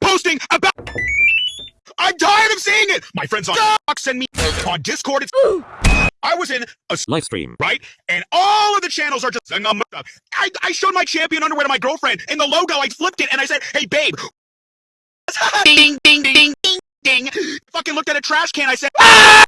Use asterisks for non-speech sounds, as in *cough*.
posting about. I'm tired of seeing it. My friends on Xbox send me on Discord. It's. I was in a Live stream. right, and all of the channels are just. I I showed my champion underwear to my girlfriend, and the logo I flipped it, and I said, "Hey, babe." *laughs* ding ding ding ding ding. Fucking looked at a trash can. I said, "Ah!"